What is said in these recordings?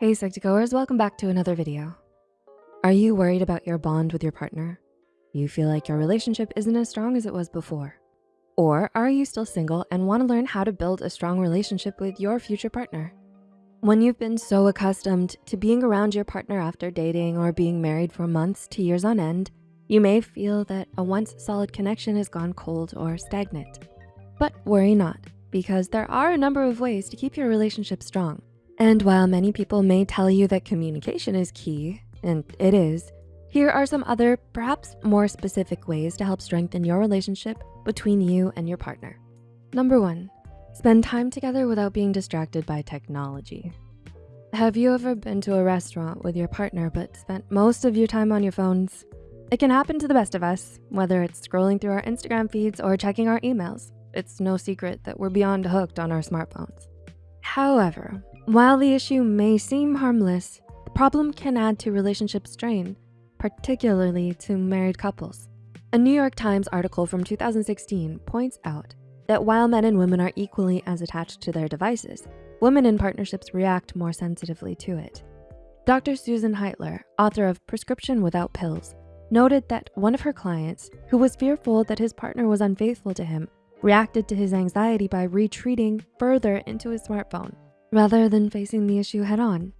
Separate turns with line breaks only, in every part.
Hey Psych2Goers, welcome back to another video. Are you worried about your bond with your partner? You feel like your relationship isn't as strong as it was before? Or are you still single and wanna learn how to build a strong relationship with your future partner? When you've been so accustomed to being around your partner after dating or being married for months to years on end, you may feel that a once solid connection has gone cold or stagnant. But worry not, because there are a number of ways to keep your relationship strong. And while many people may tell you that communication is key, and it is, here are some other, perhaps more specific ways to help strengthen your relationship between you and your partner. Number one, spend time together without being distracted by technology. Have you ever been to a restaurant with your partner but spent most of your time on your phones? It can happen to the best of us, whether it's scrolling through our Instagram feeds or checking our emails. It's no secret that we're beyond hooked on our smartphones. However, while the issue may seem harmless, the problem can add to relationship strain, particularly to married couples. A New York Times article from 2016 points out that while men and women are equally as attached to their devices, women in partnerships react more sensitively to it. Dr. Susan Heitler, author of Prescription Without Pills, noted that one of her clients, who was fearful that his partner was unfaithful to him, reacted to his anxiety by retreating further into his smartphone rather than facing the issue head on.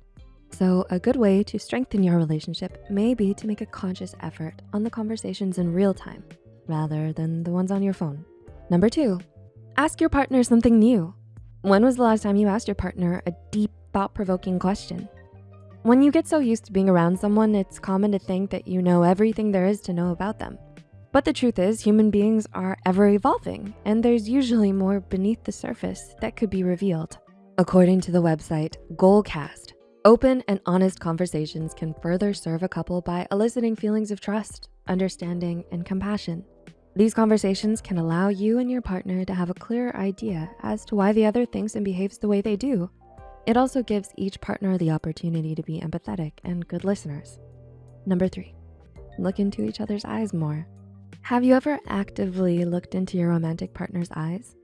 So a good way to strengthen your relationship may be to make a conscious effort on the conversations in real time rather than the ones on your phone. Number two, ask your partner something new. When was the last time you asked your partner a deep thought-provoking question? When you get so used to being around someone, it's common to think that you know everything there is to know about them. But the truth is human beings are ever evolving and there's usually more beneath the surface that could be revealed. According to the website Goalcast, open and honest conversations can further serve a couple by eliciting feelings of trust, understanding, and compassion. These conversations can allow you and your partner to have a clearer idea as to why the other thinks and behaves the way they do. It also gives each partner the opportunity to be empathetic and good listeners. Number three, look into each other's eyes more. Have you ever actively looked into your romantic partner's eyes?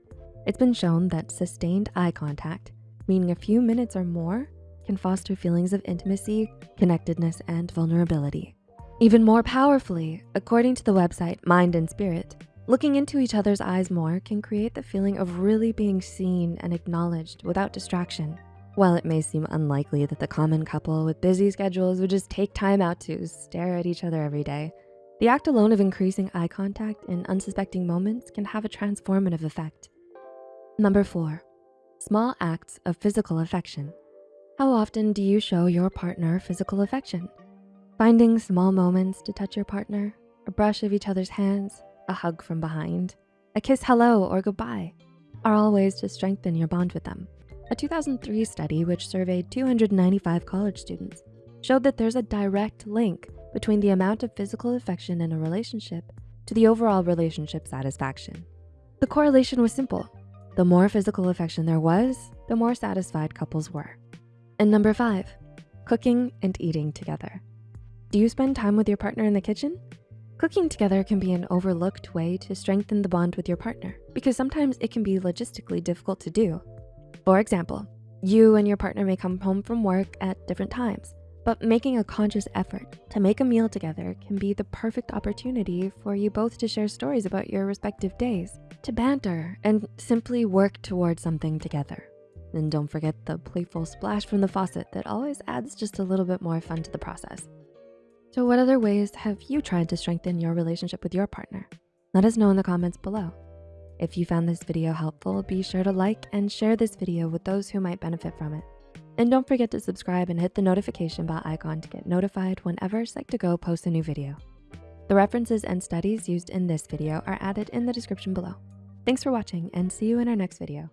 It's been shown that sustained eye contact meaning a few minutes or more can foster feelings of intimacy, connectedness, and vulnerability. Even more powerfully, according to the website Mind and Spirit, looking into each other's eyes more can create the feeling of really being seen and acknowledged without distraction. While it may seem unlikely that the common couple with busy schedules would just take time out to stare at each other every day, the act alone of increasing eye contact in unsuspecting moments can have a transformative effect. Number four, Small acts of physical affection. How often do you show your partner physical affection? Finding small moments to touch your partner, a brush of each other's hands, a hug from behind, a kiss hello or goodbye are all ways to strengthen your bond with them. A 2003 study which surveyed 295 college students showed that there's a direct link between the amount of physical affection in a relationship to the overall relationship satisfaction. The correlation was simple. The more physical affection there was, the more satisfied couples were. And number five, cooking and eating together. Do you spend time with your partner in the kitchen? Cooking together can be an overlooked way to strengthen the bond with your partner because sometimes it can be logistically difficult to do. For example, you and your partner may come home from work at different times. But making a conscious effort to make a meal together can be the perfect opportunity for you both to share stories about your respective days, to banter and simply work towards something together. And don't forget the playful splash from the faucet that always adds just a little bit more fun to the process. So what other ways have you tried to strengthen your relationship with your partner? Let us know in the comments below. If you found this video helpful, be sure to like and share this video with those who might benefit from it. And don't forget to subscribe and hit the notification bell icon to get notified whenever Psych2Go posts a new video. The references and studies used in this video are added in the description below. Thanks for watching and see you in our next video.